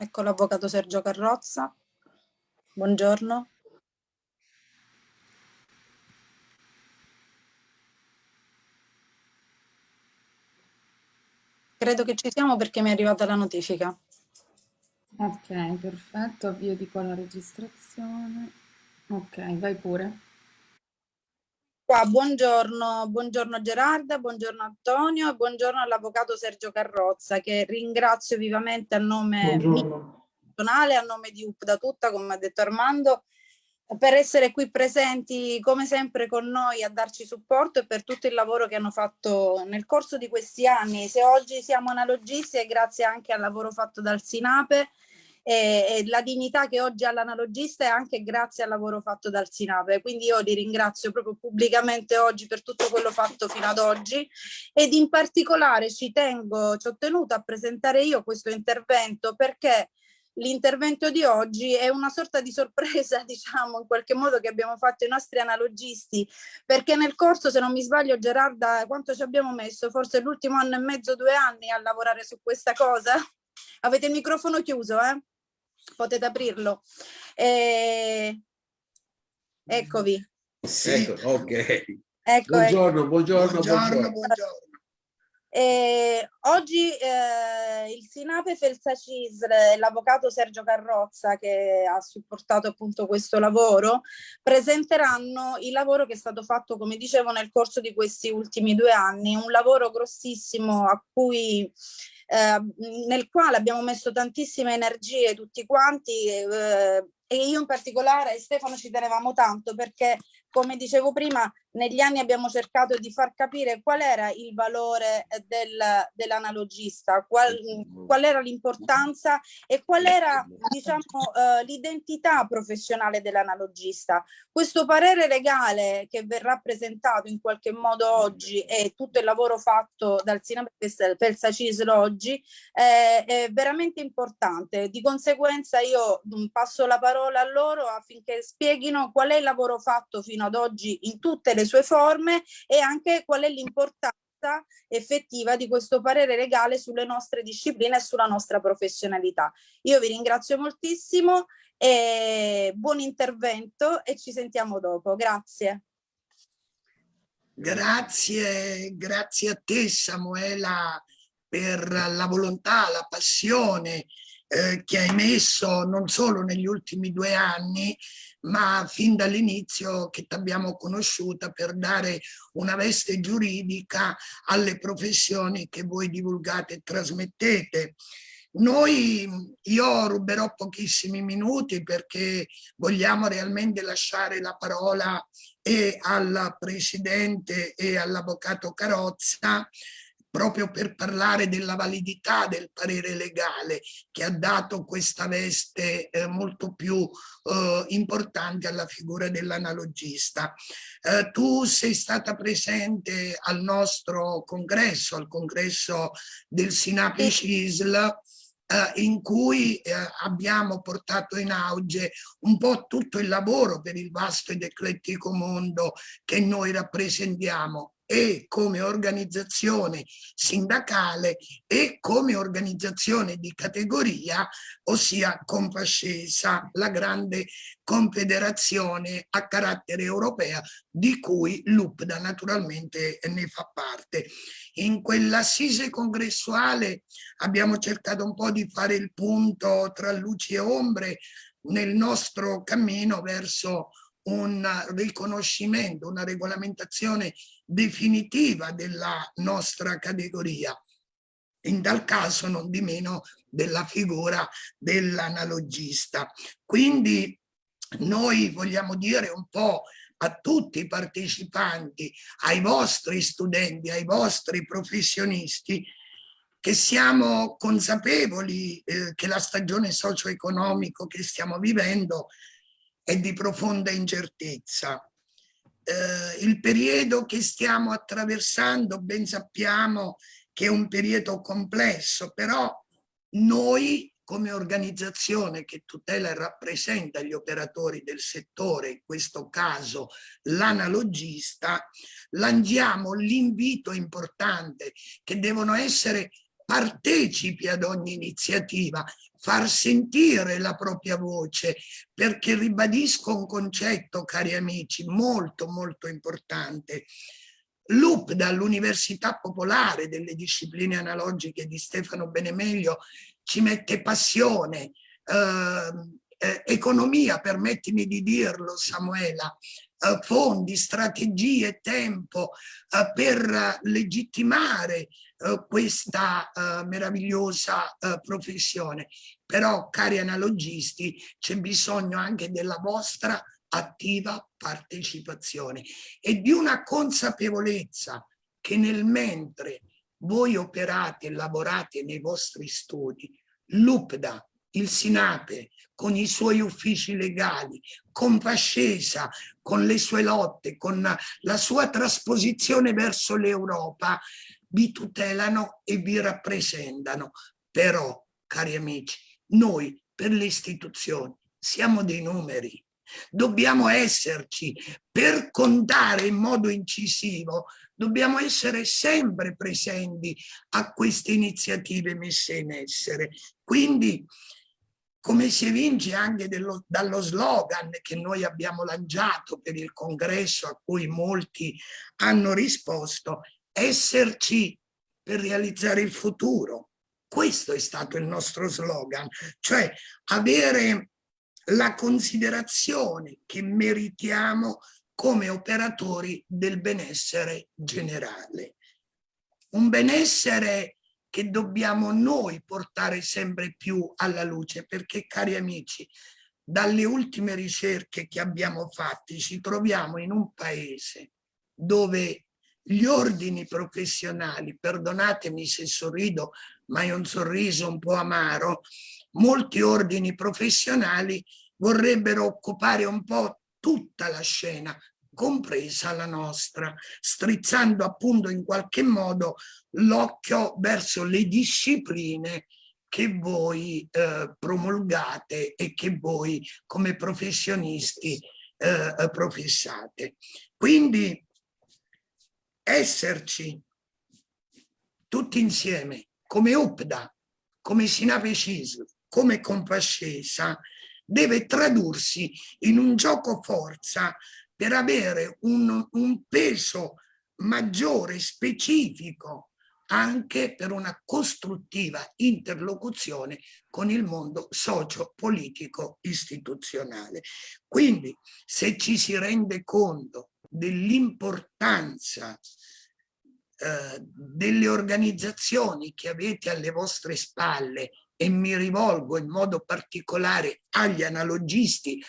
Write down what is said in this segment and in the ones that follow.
Ecco l'avvocato Sergio Carrozza. Buongiorno. Credo che ci siamo perché mi è arrivata la notifica. Ok, perfetto, avvio di qua la registrazione. Ok, vai pure. Qua, buongiorno, buongiorno Gerarda, buongiorno Antonio e buongiorno all'avvocato Sergio Carrozza che ringrazio vivamente a nome personale, a nome di UP da tutta, come ha detto Armando, per essere qui presenti come sempre con noi a darci supporto e per tutto il lavoro che hanno fatto nel corso di questi anni. Se oggi siamo analogisti è grazie anche al lavoro fatto dal Sinape e, e la dignità che oggi ha l'analogista è anche grazie al lavoro fatto dal Sinape. Quindi io li ringrazio proprio pubblicamente oggi per tutto quello fatto fino ad oggi ed in particolare ci tengo, ci ho tenuto a presentare io questo intervento perché l'intervento di oggi è una sorta di sorpresa, diciamo, in qualche modo che abbiamo fatto i nostri analogisti, perché nel corso, se non mi sbaglio, Gerarda, quanto ci abbiamo messo? Forse l'ultimo anno e mezzo, due anni a lavorare su questa cosa? Avete il microfono chiuso, eh? Potete aprirlo. E... Eccovi. Sì. Ecco, ok. Ecco, buongiorno, ecco. buongiorno, buongiorno, buongiorno. Eh, oggi eh, il Sinape Felsa Cisle e l'avvocato Sergio Carrozza che ha supportato appunto questo lavoro presenteranno il lavoro che è stato fatto come dicevo nel corso di questi ultimi due anni, un lavoro grossissimo a cui eh, nel quale abbiamo messo tantissime energie tutti quanti eh, e io in particolare Stefano ci tenevamo tanto perché come dicevo prima negli anni abbiamo cercato di far capire qual era il valore eh, del, dell'analogista, qual, qual, era l'importanza e qual era diciamo, uh, l'identità professionale dell'analogista. Questo parere legale che verrà presentato in qualche modo oggi e tutto il lavoro fatto dal Siname per Sacislo oggi eh, è veramente importante. Di conseguenza io mm, passo la parola a loro affinché spieghino qual è il lavoro fatto fino ad oggi in tutte le sue forme e anche qual è l'importanza effettiva di questo parere legale sulle nostre discipline e sulla nostra professionalità. Io vi ringrazio moltissimo e buon intervento e ci sentiamo dopo. Grazie. Grazie, grazie a te Samuela per la volontà, la passione eh, che hai messo non solo negli ultimi due anni, ma fin dall'inizio che ti abbiamo conosciuta per dare una veste giuridica alle professioni che voi divulgate e trasmettete. Noi, io ruberò pochissimi minuti perché vogliamo realmente lasciare la parola e al Presidente e all'Avvocato Carozza proprio per parlare della validità del parere legale che ha dato questa veste eh, molto più eh, importante alla figura dell'analogista. Eh, tu sei stata presente al nostro congresso, al congresso del Sinape CISL, Uh, in cui uh, abbiamo portato in auge un po' tutto il lavoro per il vasto ed eclettico mondo che noi rappresentiamo e come organizzazione sindacale e come organizzazione di categoria, ossia Compascesa, la grande confederazione a carattere europea di cui l'UPDA naturalmente ne fa parte. In quell'assise congressuale abbiamo cercato un po' di fare il punto tra luci e ombre nel nostro cammino verso un riconoscimento, una regolamentazione definitiva della nostra categoria. In tal caso non di meno della figura dell'analogista. Quindi noi vogliamo dire un po' a tutti i partecipanti, ai vostri studenti, ai vostri professionisti, che siamo consapevoli eh, che la stagione socio-economica che stiamo vivendo è di profonda incertezza. Eh, il periodo che stiamo attraversando ben sappiamo che è un periodo complesso, però noi come organizzazione che tutela e rappresenta gli operatori del settore, in questo caso l'analogista, lanciamo l'invito importante che devono essere partecipi ad ogni iniziativa, far sentire la propria voce, perché ribadisco un concetto, cari amici, molto molto importante. L'UPDA, l'Università Popolare delle Discipline Analogiche di Stefano Benemeglio, ci mette passione, eh, eh, economia, permettimi di dirlo Samuela, eh, fondi, strategie, tempo eh, per legittimare eh, questa eh, meravigliosa eh, professione. Però, cari analogisti, c'è bisogno anche della vostra attiva partecipazione e di una consapevolezza che nel mentre voi operate e lavorate nei vostri studi, l'UPDA, il Sinape, con i suoi uffici legali, con Fascesa, con le sue lotte, con la sua trasposizione verso l'Europa, vi tutelano e vi rappresentano. Però, cari amici, noi per le istituzioni siamo dei numeri, dobbiamo esserci per contare in modo incisivo, dobbiamo essere sempre presenti a queste iniziative messe in essere. Quindi come si evince anche dello, dallo slogan che noi abbiamo lanciato per il congresso a cui molti hanno risposto, esserci per realizzare il futuro. Questo è stato il nostro slogan, cioè avere la considerazione che meritiamo come operatori del benessere generale. Un benessere che dobbiamo noi portare sempre più alla luce, perché cari amici, dalle ultime ricerche che abbiamo fatti ci troviamo in un paese dove gli ordini professionali, perdonatemi se sorrido, ma è un sorriso un po' amaro, molti ordini professionali vorrebbero occupare un po' tutta la scena, compresa la nostra, strizzando appunto in qualche modo l'occhio verso le discipline che voi eh, promulgate e che voi come professionisti eh, professate. Quindi esserci tutti insieme come UPDA, come Sinape CISL, come Compascesa, deve tradursi in un gioco forza per avere un, un peso maggiore, specifico, anche per una costruttiva interlocuzione con il mondo socio-politico istituzionale. Quindi se ci si rende conto dell'importanza eh, delle organizzazioni che avete alle vostre spalle e mi rivolgo in modo particolare agli analogisti,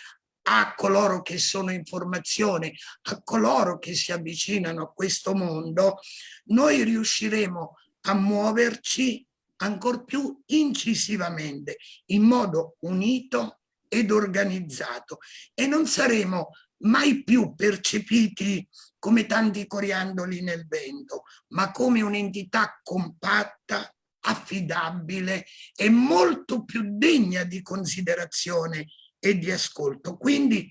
a coloro che sono in formazione, a coloro che si avvicinano a questo mondo, noi riusciremo a muoverci ancor più incisivamente, in modo unito ed organizzato. E non saremo mai più percepiti come tanti coriandoli nel vento, ma come un'entità compatta, affidabile e molto più degna di considerazione e di ascolto. Quindi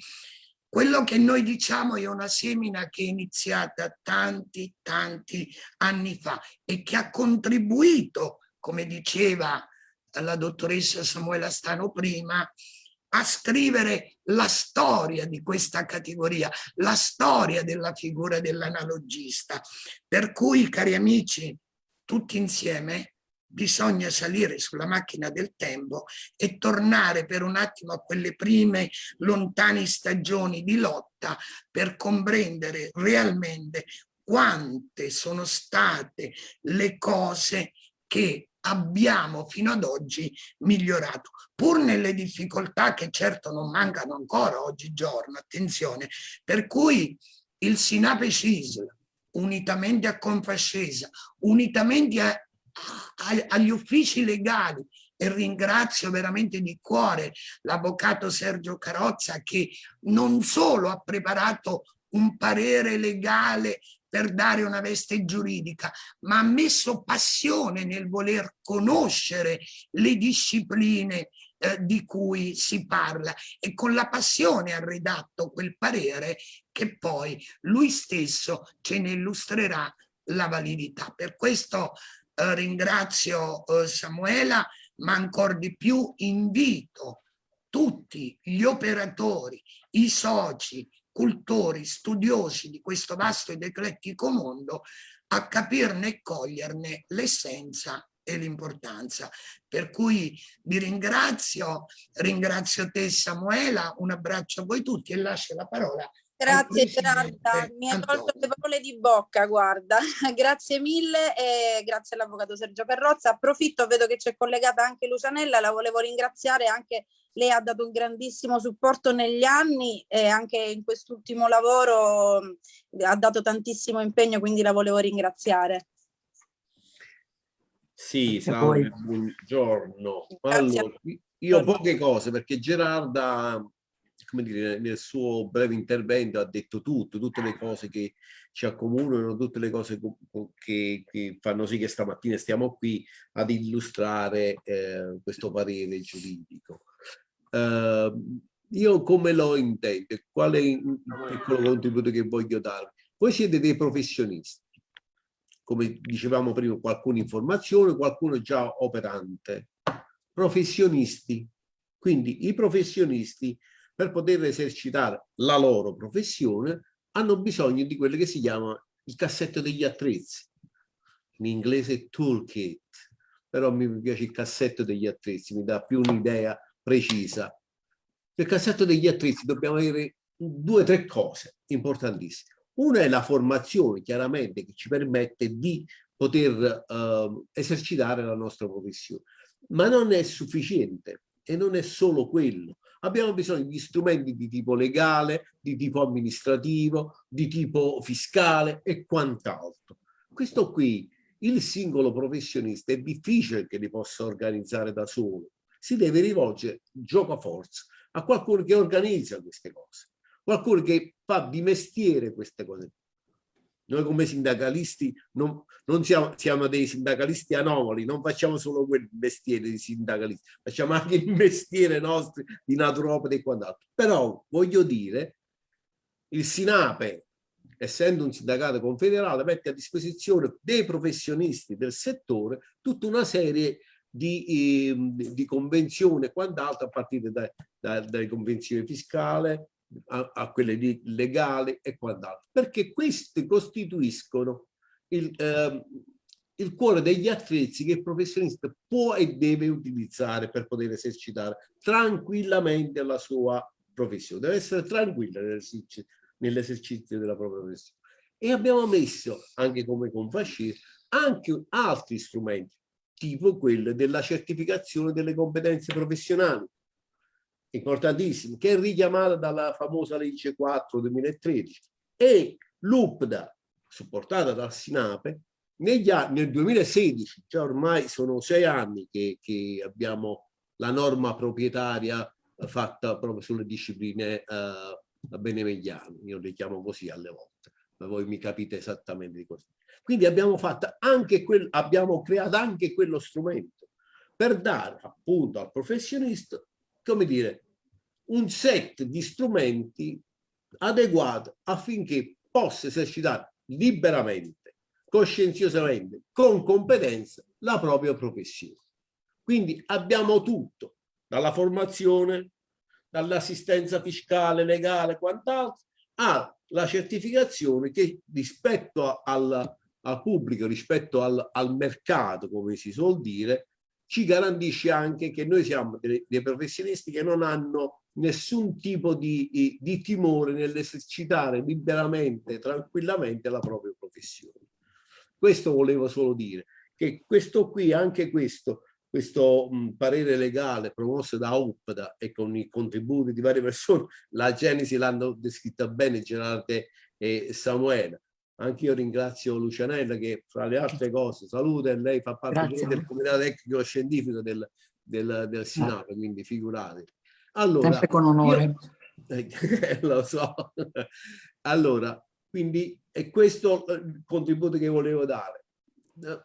quello che noi diciamo è una semina che è iniziata tanti, tanti anni fa e che ha contribuito, come diceva la dottoressa Samuela Stano prima, a scrivere la storia di questa categoria, la storia della figura dell'analogista. Per cui, cari amici, tutti insieme bisogna salire sulla macchina del tempo e tornare per un attimo a quelle prime lontane stagioni di lotta per comprendere realmente quante sono state le cose che abbiamo fino ad oggi migliorato, pur nelle difficoltà che certo non mancano ancora oggigiorno, attenzione, per cui il Sinape CISL, unitamente a Confascesa, unitamente a agli uffici legali e ringrazio veramente di cuore l'avvocato Sergio Carozza che non solo ha preparato un parere legale per dare una veste giuridica, ma ha messo passione nel voler conoscere le discipline eh, di cui si parla e con la passione ha redatto quel parere che poi lui stesso ce ne illustrerà la validità. Per questo eh, ringrazio eh, Samuela, ma ancora di più invito tutti gli operatori, i soci, cultori, studiosi di questo vasto ed eclettico mondo a capirne e coglierne l'essenza e l'importanza. Per cui vi ringrazio, ringrazio te Samuela, un abbraccio a voi tutti e lascio la parola Grazie Gerarda, mi hai tolto le parole di bocca, guarda. grazie mille e grazie all'avvocato Sergio Carrozza. Approfitto, vedo che c'è collegata anche Lucianella, la volevo ringraziare, anche lei ha dato un grandissimo supporto negli anni e anche in quest'ultimo lavoro ha dato tantissimo impegno, quindi la volevo ringraziare. Sì, salve, buongiorno. Allora, io poche cose perché Gerarda come dire, nel suo breve intervento ha detto tutto, tutte le cose che ci accomunano, tutte le cose che, che fanno sì che stamattina stiamo qui ad illustrare eh, questo parere giuridico. Uh, io come lo intendo? Qual è il piccolo contributo che voglio dare? Voi siete dei professionisti, come dicevamo prima, qualcuno informazione, qualcuno già operante. Professionisti. Quindi i professionisti per poter esercitare la loro professione hanno bisogno di quello che si chiama il cassetto degli attrezzi, in inglese toolkit, però mi piace il cassetto degli attrezzi, mi dà più un'idea precisa. Nel cassetto degli attrezzi dobbiamo avere due o tre cose importantissime. Una è la formazione, chiaramente, che ci permette di poter uh, esercitare la nostra professione, ma non è sufficiente e non è solo quello abbiamo bisogno di strumenti di tipo legale, di tipo amministrativo, di tipo fiscale e quant'altro. Questo qui, il singolo professionista è difficile che li possa organizzare da solo. Si deve rivolgere, gioco a forza, a qualcuno che organizza queste cose, qualcuno che fa di mestiere queste cose. Noi come sindacalisti non, non siamo, siamo, dei sindacalisti anomali, non facciamo solo quel mestiere di sindacalisti, facciamo anche il mestiere nostro di naturopata e quant'altro. Però voglio dire, il Sinape, essendo un sindacato confederato, mette a disposizione dei professionisti del settore tutta una serie di, eh, di convenzioni e quant'altro a partire da, da, dalle convenzioni fiscali, a, a quelle di e quant'altro, perché questi costituiscono il, eh, il cuore degli attrezzi che il professionista può e deve utilizzare per poter esercitare tranquillamente la sua professione. Deve essere tranquilla nell'esercizio della propria professione. E abbiamo messo, anche come Confascir, anche altri strumenti, tipo quello della certificazione delle competenze professionali, importantissimo, che è richiamata dalla famosa legge 4 2013 e l'UPDA, supportata dal Sinape, negli anni, nel 2016, cioè ormai sono sei anni che, che abbiamo la norma proprietaria fatta proprio sulle discipline uh, benemegliane, io le chiamo così alle volte, ma voi mi capite esattamente di cosa. Quindi abbiamo, fatto anche quel, abbiamo creato anche quello strumento per dare appunto al professionista come dire, un set di strumenti adeguato affinché possa esercitare liberamente, coscienziosamente, con competenza la propria professione. Quindi abbiamo tutto, dalla formazione, dall'assistenza fiscale, legale, quant'altro, alla certificazione che rispetto al, al pubblico, rispetto al, al mercato, come si suol dire, ci garantisce anche che noi siamo dei, professionisti che non hanno nessun tipo di, di timore nell'esercitare liberamente, tranquillamente la propria professione. Questo volevo solo dire, che questo qui, anche questo, questo parere legale promosso da UPDA e con i contributi di varie persone, la Genesi l'hanno descritta bene Gerardo e Samuele, anche io ringrazio Lucianella che fra le altre cose saluta e lei fa parte del comitato tecnico scientifico del, del, del Sinato, quindi figurate. Allora, Sempre con onore. Io, eh, lo so. Allora, quindi è questo il contributo che volevo dare.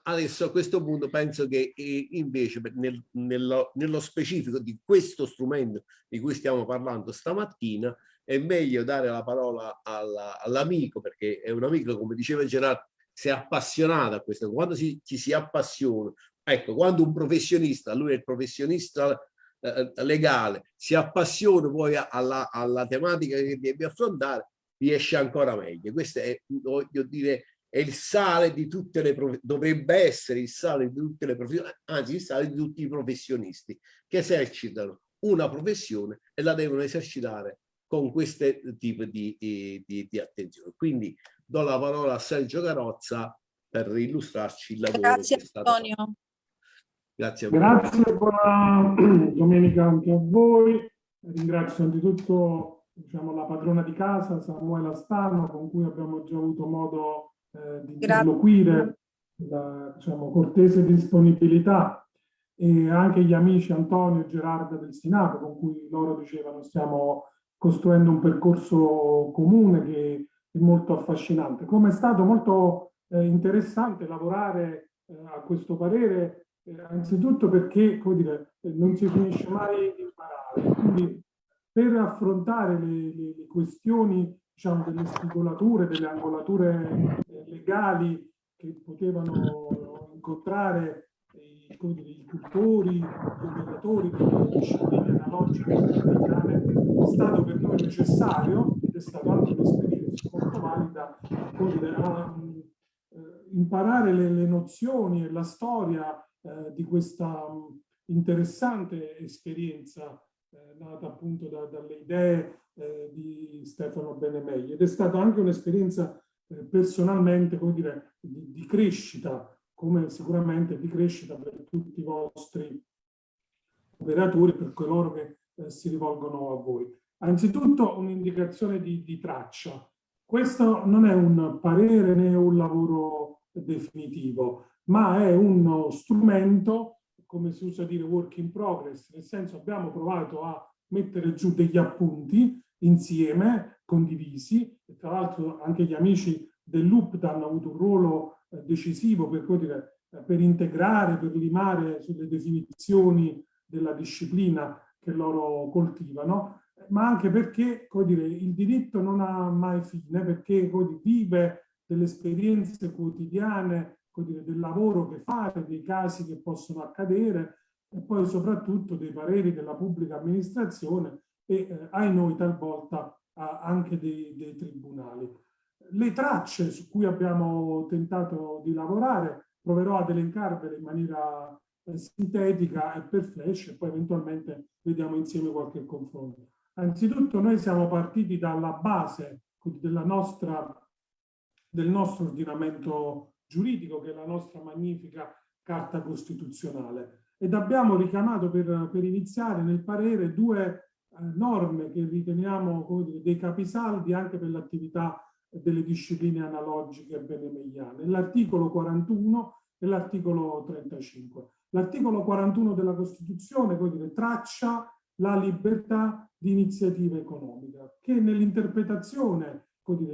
Adesso a questo punto penso che invece nel, nello, nello specifico di questo strumento di cui stiamo parlando stamattina è meglio dare la parola all'amico, perché è un amico, come diceva Gerardo, si è appassionata a questo, quando si, ci si appassiona, ecco, quando un professionista, lui è il professionista eh, legale, si appassiona poi alla, alla tematica che deve affrontare, riesce ancora meglio. Questo è, voglio dire, è il sale di tutte le dovrebbe essere il sale di tutte le professioni, anzi il sale di tutti i professionisti che esercitano una professione e la devono esercitare con questo tipo di, di, di attenzione. Quindi do la parola a Sergio Carozza per illustrarci il lavoro. Grazie Antonio. Grazie, Grazie buona domenica anche a voi. Ringrazio anzitutto diciamo, la padrona di casa, Samuela Stano, con cui abbiamo già avuto modo eh, di interloquire, la diciamo, cortese disponibilità e anche gli amici Antonio e Gerarda del Sinato, con cui loro dicevano stiamo costruendo un percorso comune che è molto affascinante. Come è stato molto eh, interessante lavorare eh, a questo parere, eh, anzitutto perché come dire, non si finisce mai di imparare. Quindi per affrontare le, le, le questioni diciamo, delle spigolature, delle angolature eh, legali che potevano incontrare i, dire, i cultori, gli operatori delle discipline analogiche è stato per noi necessario ed è stato anche un'esperienza molto valida a, eh, imparare le, le, nozioni e la storia eh, di questa interessante esperienza eh, nata appunto da, dalle idee eh, di Stefano Benemeglio. Ed è stata anche un'esperienza eh, personalmente come dire, di, di crescita come sicuramente di crescita per tutti i vostri operatori, per coloro che eh, si rivolgono a voi. Anzitutto un'indicazione di, di traccia. Questo non è un parere né un lavoro definitivo, ma è uno strumento, come si usa dire work in progress, nel senso abbiamo provato a mettere giù degli appunti insieme, condivisi, tra l'altro anche gli amici dell'UPT hanno avuto un ruolo eh, decisivo per, dire, per integrare, per limare sulle definizioni della disciplina che loro coltivano, ma anche perché dire, il diritto non ha mai fine, perché dire, vive delle esperienze quotidiane, dire, del lavoro che fate, dei casi che possono accadere e poi soprattutto dei pareri della pubblica amministrazione e eh, ai noi talvolta anche dei, dei tribunali. Le tracce su cui abbiamo tentato di lavorare proverò ad elencarvele in maniera eh, sintetica e per flash e poi eventualmente vediamo insieme qualche confronto. Anzitutto noi siamo partiti dalla base nostra, del nostro ordinamento giuridico, che è la nostra magnifica Carta Costituzionale, ed abbiamo richiamato per, per iniziare nel parere due norme che riteniamo dire, dei capisaldi anche per l'attività delle discipline analogiche benemegliane, l'articolo 41 e l'articolo 35. L'articolo 41 della Costituzione dire, traccia la libertà di iniziativa economica, che nell'interpretazione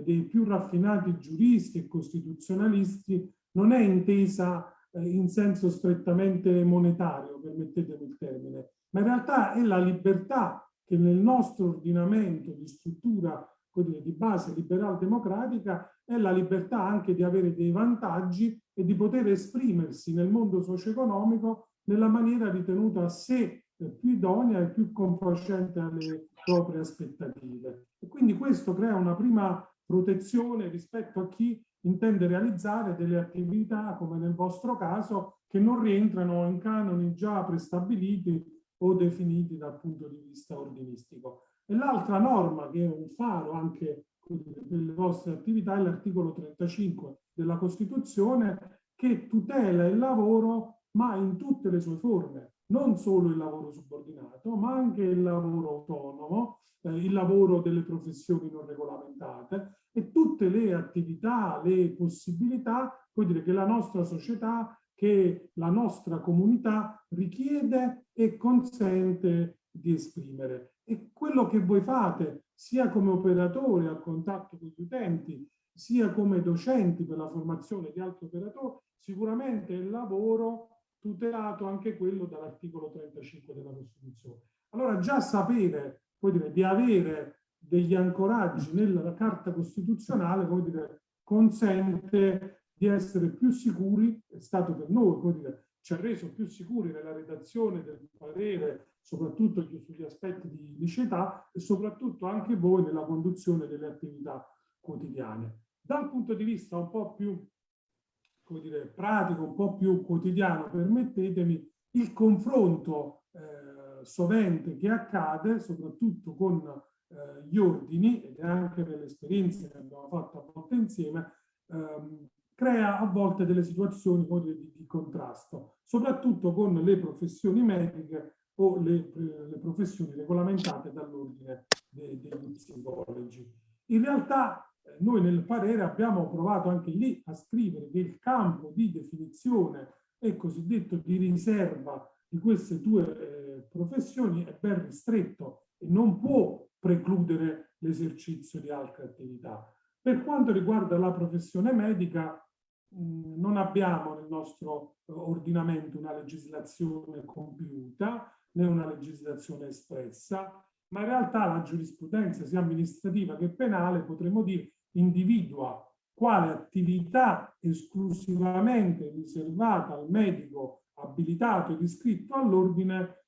dei più raffinati giuristi e costituzionalisti non è intesa eh, in senso strettamente monetario, permettetemi il termine, ma in realtà è la libertà che nel nostro ordinamento di struttura dire, di base liberal-democratica è la libertà anche di avere dei vantaggi e di poter esprimersi nel mondo socio-economico nella maniera ritenuta a sé più idonea e più confacente alle proprie aspettative. E quindi questo crea una prima protezione rispetto a chi intende realizzare delle attività, come nel vostro caso, che non rientrano in canoni già prestabiliti o definiti dal punto di vista ordinistico. E l'altra norma che è un faro anche delle vostre attività è l'articolo 35 della Costituzione che tutela il lavoro ma in tutte le sue forme, non solo il lavoro subordinato, ma anche il lavoro autonomo, eh, il lavoro delle professioni non regolamentate e tutte le attività, le possibilità, puoi dire che la nostra società, che la nostra comunità richiede e consente di esprimere e quello che voi fate sia come operatori a contatto con gli utenti, sia come docenti per la formazione di altri operatori, sicuramente è il lavoro tutelato anche quello dall'articolo 35 della Costituzione. Allora già sapere dire, di avere degli ancoraggi nella Carta Costituzionale vuol dire, consente di essere più sicuri, è stato per noi, come dire, ci ha reso più sicuri nella redazione del parere, soprattutto sugli aspetti di liceità e soprattutto anche voi nella conduzione delle attività quotidiane. Dal punto di vista un po' più come dire, pratico, un po' più quotidiano, permettetemi, il confronto eh, sovente che accade, soprattutto con eh, gli ordini, ed anche nelle esperienze che abbiamo fatto a volte insieme, ehm, crea a volte delle situazioni di, di, contrasto, soprattutto con le professioni mediche o le, le professioni regolamentate dall'ordine dei, degli psicologi. In realtà eh, noi nel parere abbiamo provato anche lì a scrivere che il campo di definizione e cosiddetto di riserva di queste due eh, professioni è ben ristretto e non può precludere l'esercizio di altre attività. Per quanto riguarda la professione medica, non abbiamo nel nostro eh, ordinamento una legislazione compiuta né una legislazione espressa, ma in realtà la giurisprudenza sia amministrativa che penale, potremmo dire, individua quale attività esclusivamente riservata al medico abilitato ed iscritto all'ordine,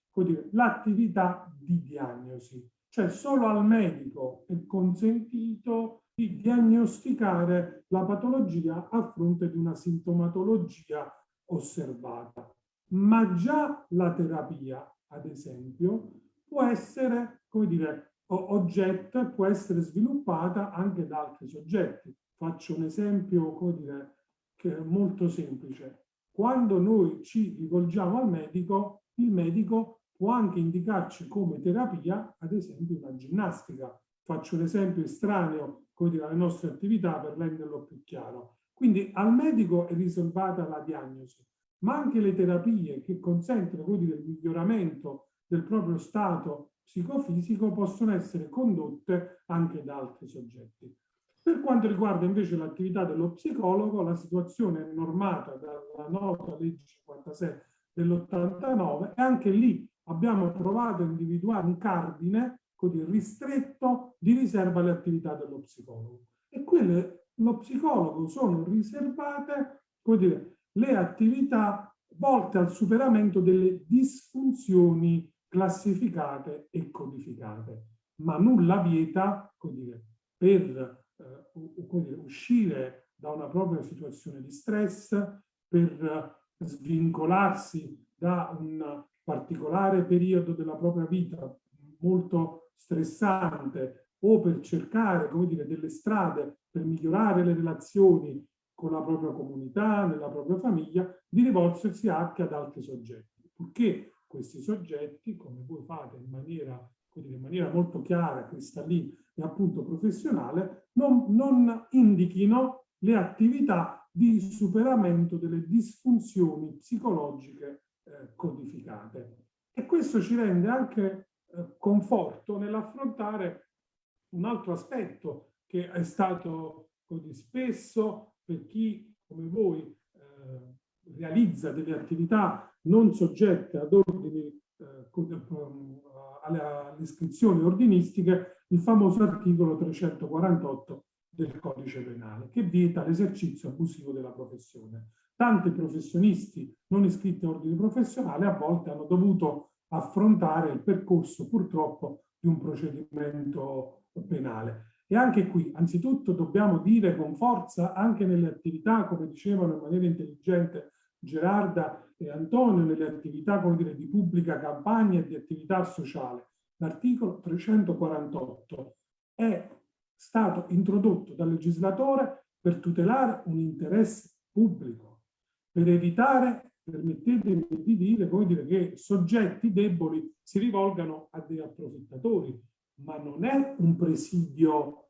l'attività di diagnosi. Cioè solo al medico è consentito di diagnosticare la patologia a fronte di una sintomatologia osservata. Ma già la terapia, ad esempio, può essere, come dire, oggetto può essere sviluppata anche da altri soggetti. Faccio un esempio, come dire, che è molto semplice. Quando noi ci rivolgiamo al medico, il medico può anche indicarci come terapia, ad esempio, una ginnastica. Faccio un esempio estraneo dire, alle nostre attività per renderlo più chiaro. Quindi al medico è riservata la diagnosi, ma anche le terapie che consentono dire, il miglioramento del proprio stato psicofisico possono essere condotte anche da altri soggetti. Per quanto riguarda invece l'attività dello psicologo, la situazione è normata dalla nota legge 56 dell'89 e anche lì abbiamo provato a individuare un cardine così ristretto di riserva alle attività dello psicologo. E quelle, lo psicologo sono riservate dire, le attività volte al superamento delle disfunzioni classificate e codificate. Ma nulla vieta dire, per eh, dire, uscire da una propria situazione di stress, per svincolarsi da un particolare periodo della propria vita molto stressante o per cercare come dire, delle strade per migliorare le relazioni con la propria comunità, nella propria famiglia, di rivolgersi anche ad altri soggetti. Purché questi soggetti, come voi fate in maniera, dire, in maniera molto chiara, cristallina e appunto professionale, non, non indichino le attività di superamento delle disfunzioni psicologiche eh, codificate. E questo ci rende anche eh, conforto nell'affrontare un altro aspetto che è stato così spesso per chi come voi eh, realizza delle attività non soggette ad ordini eh, alle iscrizioni ordinistiche il famoso articolo 348 del codice penale che vieta l'esercizio abusivo della professione. Tanti professionisti non iscritti a ordini professionali a volte hanno dovuto affrontare il percorso purtroppo di un procedimento penale. E anche qui, anzitutto, dobbiamo dire con forza, anche nelle attività, come dicevano in maniera intelligente Gerarda e Antonio, nelle attività come dire, di pubblica campagna e di attività sociale, l'articolo 348 è stato introdotto dal legislatore per tutelare un interesse pubblico, per evitare permettetemi di dire, come dire, che soggetti deboli si rivolgano a dei approfittatori, ma non è un presidio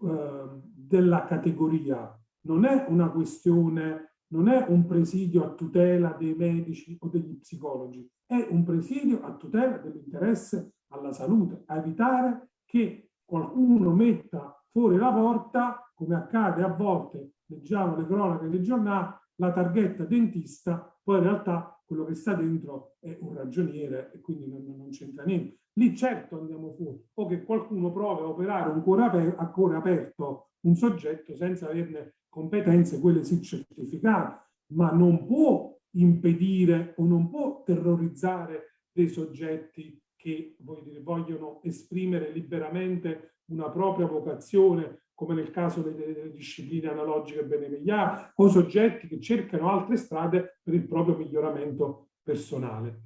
eh, della categoria, non è una questione, non è un presidio a tutela dei medici o degli psicologi, è un presidio a tutela dell'interesse alla salute, a evitare che qualcuno metta fuori la porta, come accade a volte, leggiamo le cronache dei giornali, la targhetta dentista, poi in realtà quello che sta dentro è un ragioniere e quindi non, non c'entra niente. Lì certo andiamo fuori, o che qualcuno prova a operare un cuore aperto, a cuore aperto un soggetto senza averne competenze, quelle sì certificate, ma non può impedire o non può terrorizzare dei soggetti che dire, vogliono esprimere liberamente una propria vocazione, come nel caso delle, delle discipline analogiche benemegliane, o soggetti che cercano altre strade per il proprio miglioramento personale.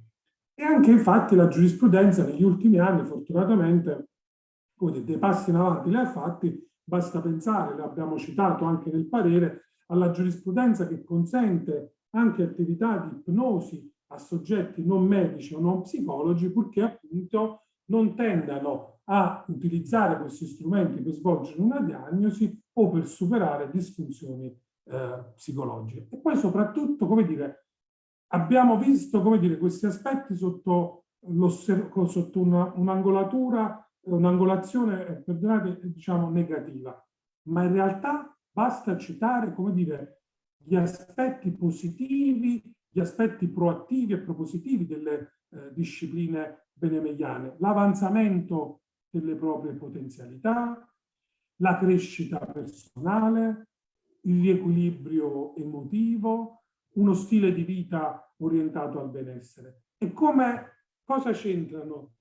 E anche infatti la giurisprudenza negli ultimi anni, fortunatamente, dei passi in avanti li ha fatti, basta pensare, l'abbiamo citato anche nel parere, alla giurisprudenza che consente anche attività di ipnosi a soggetti non medici o non psicologi purché appunto non tendano a utilizzare questi strumenti per svolgere una diagnosi o per superare disfunzioni eh, psicologiche. E poi soprattutto, come dire, abbiamo visto, come dire, questi aspetti sotto, sotto un'angolatura, un'angolazione, eh, perdonate, diciamo negativa, ma in realtà basta citare, come dire, gli aspetti positivi, gli aspetti proattivi e propositivi delle eh, discipline benemegliane, l'avanzamento delle proprie potenzialità, la crescita personale, il riequilibrio emotivo, uno stile di vita orientato al benessere. E come, cosa c'entrano,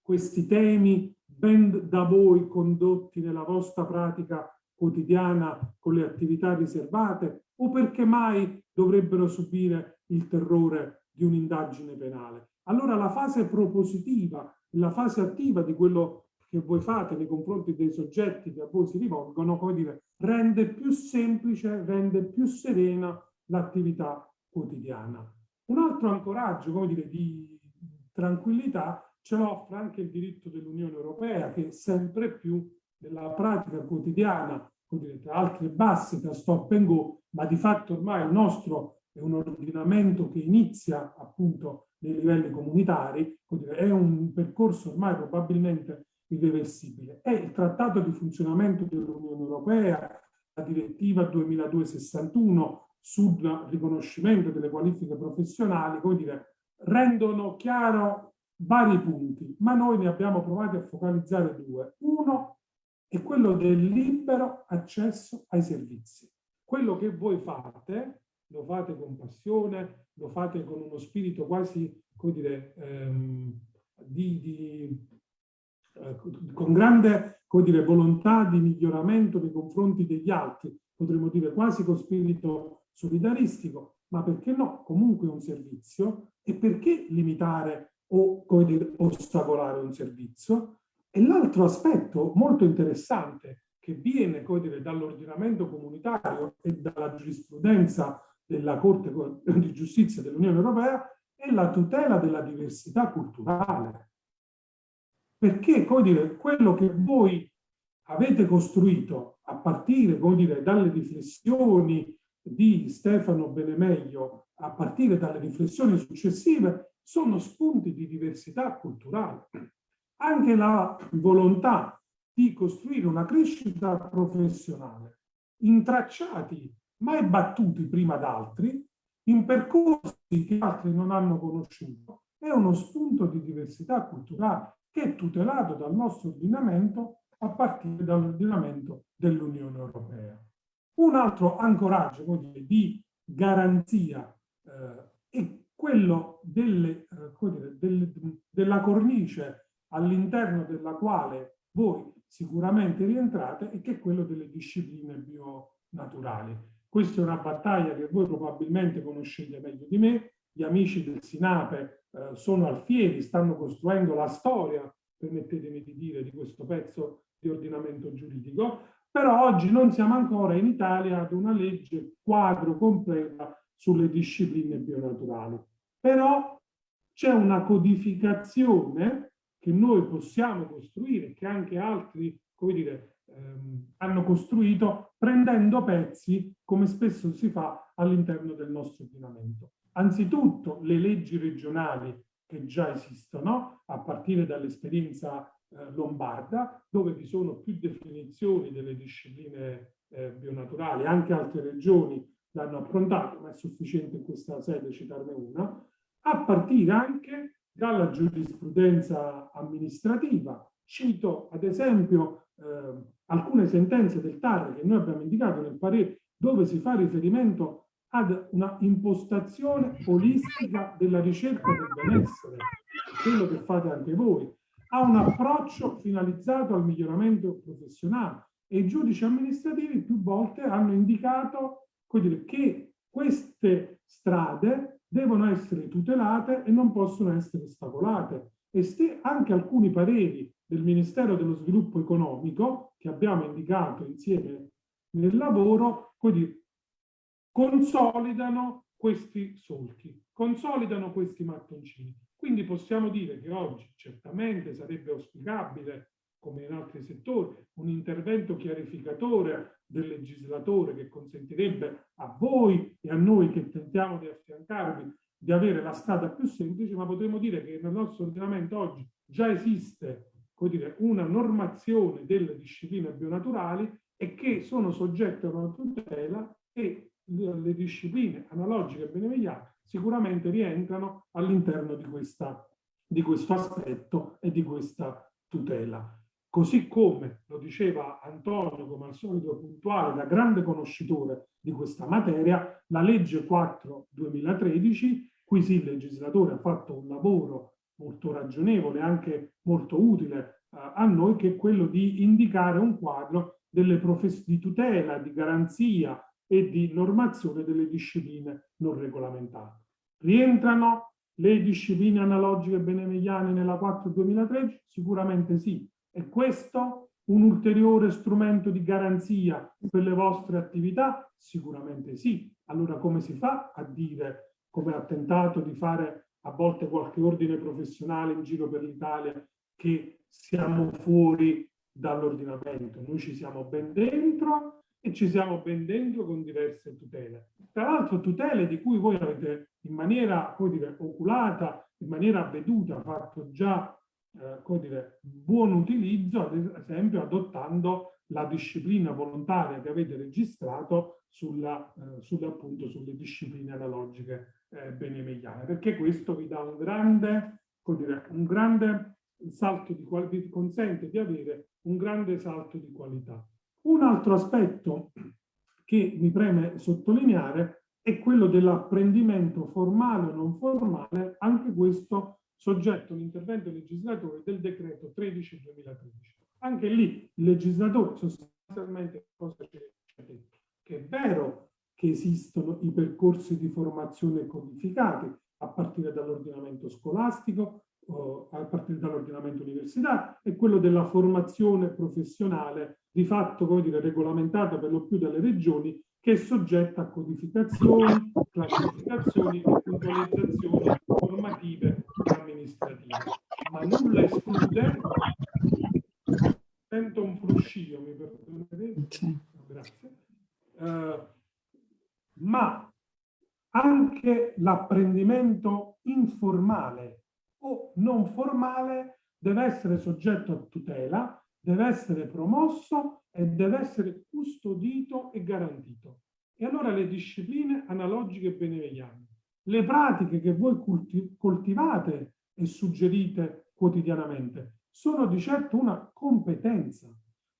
questi temi ben da voi condotti nella vostra pratica quotidiana con le attività riservate o perché mai dovrebbero subire il terrore di un'indagine penale. Allora la fase propositiva, la fase attiva di quello che voi fate nei confronti dei soggetti che a voi si rivolgono, come dire, rende più semplice, rende più serena l'attività quotidiana. Un altro ancoraggio, come dire, di tranquillità ce l'offre anche il diritto dell'Unione Europea che sempre più nella pratica quotidiana tra altre basse tra stop and go, ma di fatto ormai il nostro è un ordinamento che inizia appunto nei livelli comunitari, è un percorso ormai probabilmente irreversibile. È il trattato di funzionamento dell'Unione Europea, la direttiva 2261 sul riconoscimento delle qualifiche professionali, come dire, rendono chiaro vari punti, ma noi ne abbiamo provati a focalizzare due. Uno è quello del libero accesso ai servizi. Quello che voi fate, lo fate con passione, lo fate con uno spirito quasi, come dire, ehm, di, di, eh, con grande come dire, volontà di miglioramento nei confronti degli altri, potremmo dire quasi con spirito solidaristico, ma perché no? Comunque è un servizio e perché limitare o come dire, ostacolare un servizio? E l'altro aspetto molto interessante che viene dall'ordinamento comunitario e dalla giurisprudenza della Corte di Giustizia dell'Unione Europea è la tutela della diversità culturale. Perché dire, quello che voi avete costruito a partire dire, dalle riflessioni di Stefano Benemeglio, a partire dalle riflessioni successive, sono spunti di diversità culturale anche la volontà di costruire una crescita professionale intracciati mai battuti prima da altri, in percorsi che altri non hanno conosciuto, è uno spunto di diversità culturale che è tutelato dal nostro ordinamento a partire dall'ordinamento dell'Unione Europea. Un altro ancoraggio dire, di garanzia eh, è quello delle, eh, dire, del, della cornice all'interno della quale voi sicuramente rientrate e che è quello delle discipline bionaturali. Questa è una battaglia che voi probabilmente conoscete meglio di me, gli amici del Sinape eh, sono alfieri, stanno costruendo la storia, permettetemi di dire, di questo pezzo di ordinamento giuridico, però oggi non siamo ancora in Italia ad una legge quadro completa sulle discipline bionaturali. Però c'è una codificazione che noi possiamo costruire, che anche altri, come dire, ehm, hanno costruito, prendendo pezzi, come spesso si fa all'interno del nostro ordinamento. Anzitutto le leggi regionali che già esistono, a partire dall'esperienza eh, lombarda, dove vi sono più definizioni delle discipline eh, bionaturali, anche altre regioni l'hanno approntato, ma è sufficiente in questa sede citarne una, a partire anche dalla giurisprudenza amministrativa. Cito ad esempio eh, alcune sentenze del TAR che noi abbiamo indicato nel parere dove si fa riferimento ad una impostazione olistica della ricerca del benessere, quello che fate anche voi, a un approccio finalizzato al miglioramento professionale e i giudici amministrativi più volte hanno indicato dire, che queste strade devono essere tutelate e non possono essere ostacolate. E se anche alcuni pareri del Ministero dello Sviluppo Economico, che abbiamo indicato insieme nel lavoro, dire, consolidano questi solchi, consolidano questi mattoncini. Quindi possiamo dire che oggi certamente sarebbe auspicabile, come in altri settori, un intervento chiarificatore del legislatore che consentirebbe a voi e a noi che tentiamo di affiancarvi di avere la strada più semplice, ma potremmo dire che nel nostro ordinamento oggi già esiste dire, una normazione delle discipline bionaturali e che sono soggette a una tutela e le discipline analogiche e benevigliane sicuramente rientrano all'interno di, di questo aspetto e di questa tutela. Così come lo diceva Antonio, come al solito puntuale, da grande conoscitore di questa materia, la legge 4 2013, qui sì il legislatore ha fatto un lavoro molto ragionevole, anche molto utile eh, a noi, che è quello di indicare un quadro delle di tutela, di garanzia e di normazione delle discipline non regolamentate. Rientrano le discipline analogiche benemegliane nella 4 2013? Sicuramente sì. È questo un ulteriore strumento di garanzia per le vostre attività? Sicuramente sì. Allora come si fa a dire, come ha tentato di fare a volte qualche ordine professionale in giro per l'Italia, che siamo fuori dall'ordinamento? Noi ci siamo ben dentro e ci siamo ben dentro con diverse tutele. Tra l'altro tutele di cui voi avete in maniera, come dire, oculata, in maniera avveduta, fatto già eh, come dire, buon utilizzo, ad esempio adottando la disciplina volontaria che avete registrato sulla, eh, sulle, appunto, sulle discipline analogiche eh, benemegliane, perché questo vi dà un grande, dire, un grande salto di qualità, vi consente di avere un grande salto di qualità. Un altro aspetto che mi preme sottolineare è quello dell'apprendimento formale o non formale, anche questo soggetto all'intervento legislatore del decreto 13-2013. Anche lì il legislatore sostanzialmente cosa ci ha detto? Che è vero che esistono i percorsi di formazione codificati a partire dall'ordinamento scolastico, a partire dall'ordinamento universitario, e quello della formazione professionale di fatto come dire, regolamentata per lo più dalle regioni che è soggetta a codificazioni, classificazioni e puntualizzazioni formative amministrative. Ma nulla esclude, sento un fruscio, mi perdonerete? Grazie. Uh, ma anche l'apprendimento informale o non formale deve essere soggetto a tutela, deve essere promosso e deve essere custodito e garantito. E allora le discipline analogiche e benevigliane le pratiche che voi coltivate e suggerite quotidianamente sono di certo una competenza,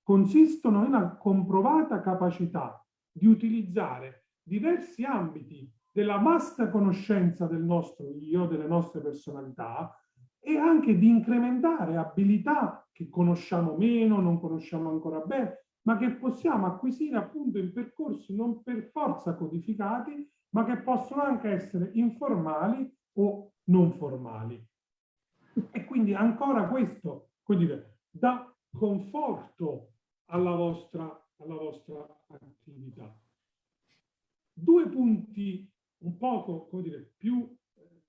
consistono in una comprovata capacità di utilizzare diversi ambiti della vasta conoscenza del nostro io, delle nostre personalità e anche di incrementare abilità che conosciamo meno, non conosciamo ancora bene, ma che possiamo acquisire appunto in percorsi non per forza codificati, ma che possono anche essere informali o non formali. E quindi ancora questo, come dire, dà conforto alla vostra, alla vostra attività. Due punti un poco, come dire, più eh,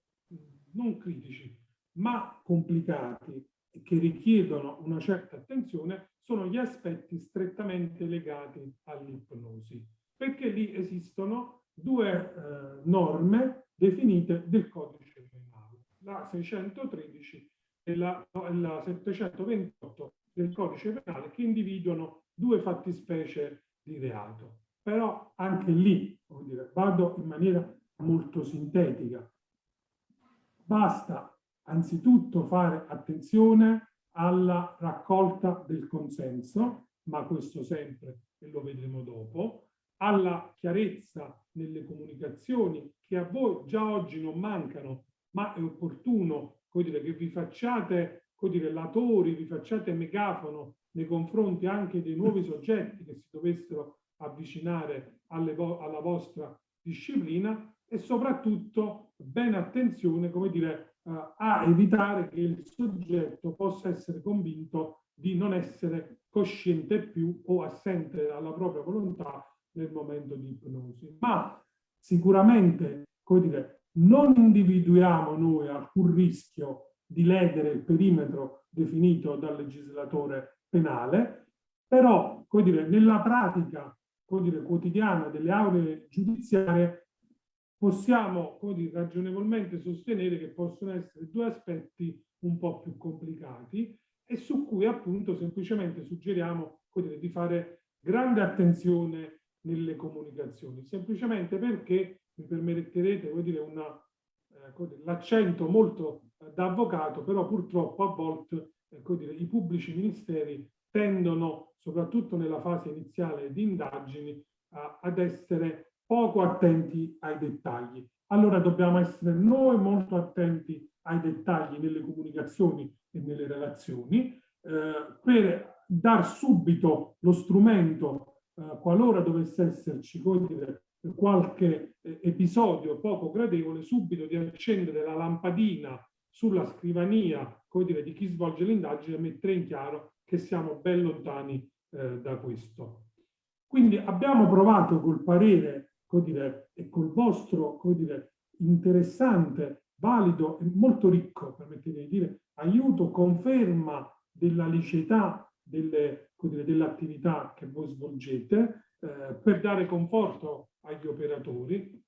non critici, ma complicati e che richiedono una certa attenzione sono gli aspetti strettamente legati all'ipnosi, perché lì esistono due eh, norme definite del codice penale, la 613 e la, la 728 del codice penale che individuano due fattispecie di reato. Però anche lì, dire, vado in maniera molto sintetica. Basta anzitutto fare attenzione alla raccolta del consenso, ma questo sempre e lo vedremo dopo, alla chiarezza nelle comunicazioni che a voi già oggi non mancano, ma è opportuno dire, che vi facciate dire, latori, vi facciate megafono nei confronti anche dei nuovi soggetti che si dovessero avvicinare vo alla vostra disciplina e soprattutto bene attenzione come dire, uh, a evitare che il soggetto possa essere convinto di non essere cosciente più o assente alla propria volontà nel momento di ipnosi. Ma sicuramente, come dire, non individuiamo noi alcun rischio di ledere il perimetro definito dal legislatore penale, però, come dire, nella pratica dire, quotidiana delle aule giudiziarie possiamo dire, ragionevolmente sostenere che possono essere due aspetti un po' più complicati e su cui appunto semplicemente suggeriamo dire, di fare grande attenzione nelle comunicazioni, semplicemente perché mi permetterete eh, l'accento molto eh, da avvocato, però purtroppo a volte eh, dire, i pubblici ministeri tendono, soprattutto nella fase iniziale di indagini, a, ad essere poco attenti ai dettagli. Allora dobbiamo essere noi molto attenti ai dettagli nelle comunicazioni e nelle relazioni eh, per dar subito lo strumento eh, qualora dovesse esserci dire, qualche eh, episodio poco gradevole, subito di accendere la lampadina sulla scrivania dire, di chi svolge l'indagine e mettere in chiaro che siamo ben lontani eh, da questo. Quindi abbiamo provato col parere dire, e col vostro dire, interessante, valido e molto ricco, permettete di dire, aiuto, conferma della liceità dell'attività che voi svolgete eh, per dare conforto agli operatori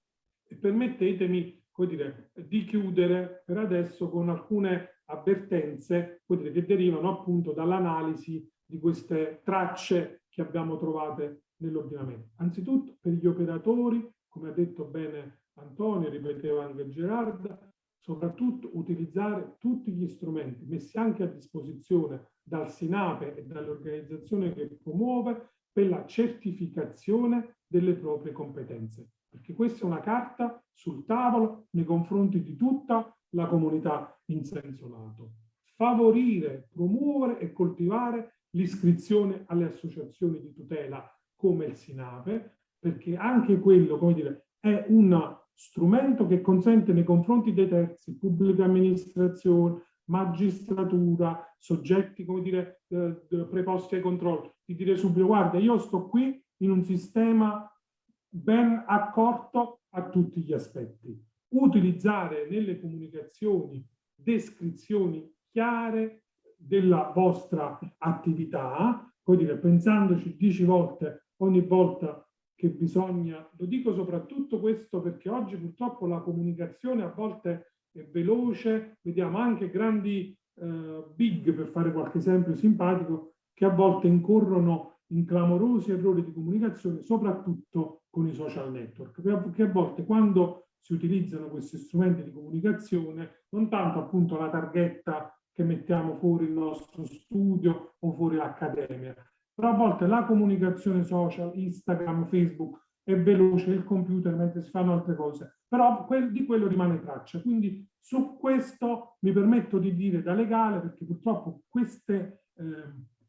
e permettetemi dire, di chiudere per adesso con alcune avvertenze dire, che derivano appunto dall'analisi di queste tracce che abbiamo trovate nell'ordinamento. Anzitutto per gli operatori, come ha detto bene Antonio, ripeteva anche Gerarda, soprattutto utilizzare tutti gli strumenti messi anche a disposizione dal Sinape e dall'organizzazione che promuove per la certificazione delle proprie competenze. Perché questa è una carta sul tavolo nei confronti di tutta la comunità in senso lato. Favorire, promuovere e coltivare l'iscrizione alle associazioni di tutela come il SINAPE, perché anche quello, come dire, è un strumento che consente nei confronti dei terzi, pubblica amministrazione, magistratura, soggetti, come dire, eh, preposti ai controlli, di dire subito, guarda, io sto qui in un sistema ben accorto a tutti gli aspetti utilizzare nelle comunicazioni descrizioni chiare della vostra attività, poi dire, pensandoci dieci volte ogni volta che bisogna, lo dico soprattutto questo perché oggi purtroppo la comunicazione a volte è veloce, vediamo anche grandi eh, big, per fare qualche esempio simpatico, che a volte incorrono in clamorosi errori di comunicazione, soprattutto con i social network, perché a volte quando si utilizzano questi strumenti di comunicazione, non tanto appunto la targhetta che mettiamo fuori il nostro studio o fuori l'accademia, però a volte la comunicazione social, Instagram, Facebook è veloce, il computer mentre si fanno altre cose, però di quello rimane traccia. Quindi su questo mi permetto di dire da legale, perché purtroppo queste eh,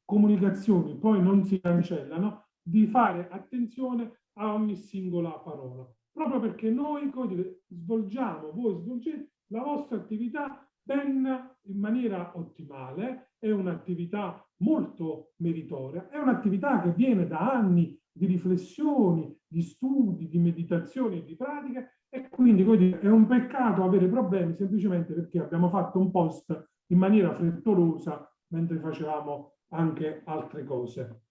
comunicazioni poi non si cancellano, di fare attenzione a ogni singola parola proprio perché noi dire, svolgiamo, voi svolgete la vostra attività ben in maniera ottimale, è un'attività molto meritoria, è un'attività che viene da anni di riflessioni, di studi, di meditazioni e di pratiche e quindi dire, è un peccato avere problemi semplicemente perché abbiamo fatto un post in maniera frettolosa mentre facevamo anche altre cose.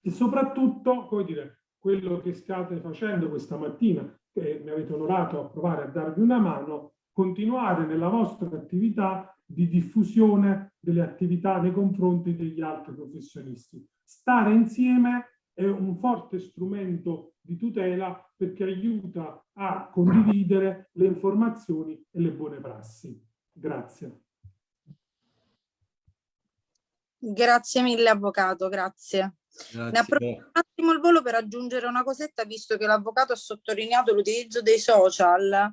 E soprattutto, come dire, quello che state facendo questa mattina, che mi avete onorato a provare a darvi una mano, continuare nella vostra attività di diffusione delle attività nei confronti degli altri professionisti. Stare insieme è un forte strumento di tutela perché aiuta a condividere le informazioni e le buone prassi. Grazie. Grazie mille Avvocato, grazie. grazie. Il volo per aggiungere una cosetta, visto che l'avvocato ha sottolineato l'utilizzo dei social.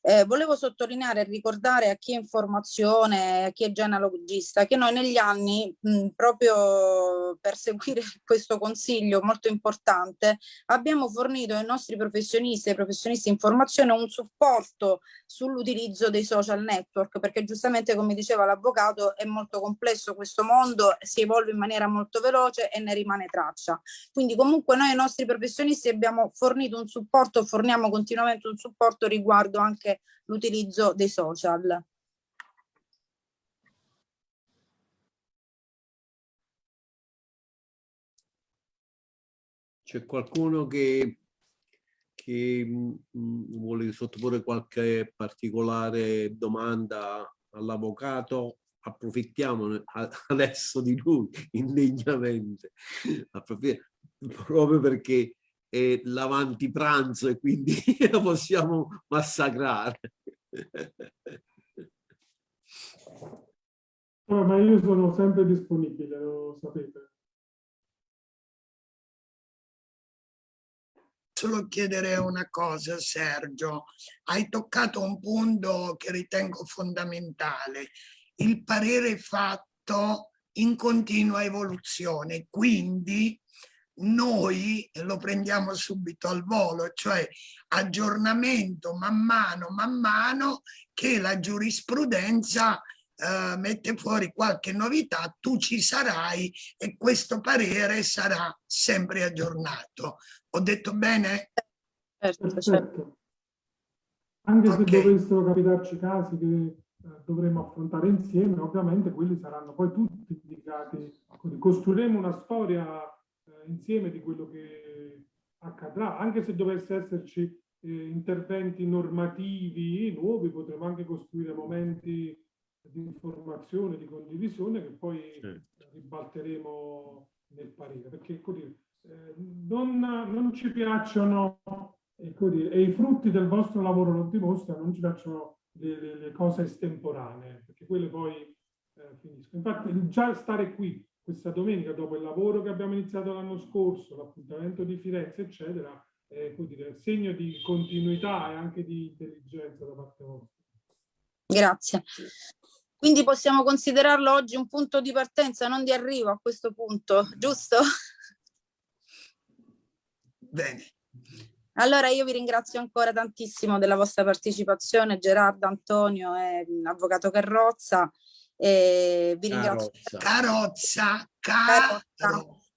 Eh, volevo sottolineare e ricordare a chi è informazione, a chi è genealogista, che noi negli anni, mh, proprio per seguire questo consiglio molto importante, abbiamo fornito ai nostri professionisti e professionisti in formazione un supporto sull'utilizzo dei social network, perché giustamente come diceva l'avvocato è molto complesso questo mondo, si evolve in maniera molto veloce e ne rimane traccia. Quindi comunque noi ai nostri professionisti abbiamo fornito un supporto, forniamo continuamente un supporto riguardo anche anche l'utilizzo dei social. C'è qualcuno che, che mh, mm, vuole sottoporre qualche particolare domanda all'avvocato? Approfittiamo adesso di lui indegnamente, proprio perché è l'avanti pranzo e quindi la possiamo massacrare. No, ma io sono sempre disponibile, lo sapete. Solo chiedere una cosa, Sergio. Hai toccato un punto che ritengo fondamentale. Il parere fatto in continua evoluzione, quindi noi lo prendiamo subito al volo, cioè aggiornamento man mano, man mano che la giurisprudenza eh, mette fuori qualche novità, tu ci sarai e questo parere sarà sempre aggiornato. Ho detto bene? Certo, certo. Anche okay. se dovessero capitarci casi che eh, dovremo affrontare insieme, ovviamente quelli saranno poi tutti indicati. Costruiremo una storia insieme di quello che accadrà, anche se dovesse esserci eh, interventi normativi nuovi, potremo anche costruire momenti di informazione, di condivisione che poi certo. ribalteremo nel parere, perché così, eh, non, non, ci piacciono ecco dire, e i frutti del vostro lavoro lo dimostrano, non ci piacciono le, le, le cose estemporanee, perché quelle poi eh, finiscono. Infatti già stare qui questa domenica, dopo il lavoro che abbiamo iniziato l'anno scorso, l'appuntamento di Firenze, eccetera, è dire, segno di continuità e anche di intelligenza da parte vostra. Grazie. Quindi possiamo considerarlo oggi un punto di partenza, non di arrivo a questo punto, giusto? Bene. Allora io vi ringrazio ancora tantissimo della vostra partecipazione, Gerardo, Antonio e Avvocato Carrozza. E vi ringrazio. Carozza. Carozza.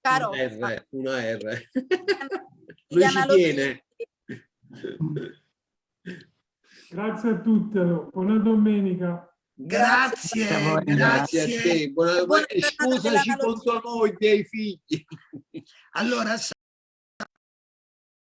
Carozza. Una R. Una R. Lui ci tiene. Grazie a tutti. Buona domenica. Grazie, grazie, grazie a te. Buona, buona, scusaci contro noi dei figli. Allora,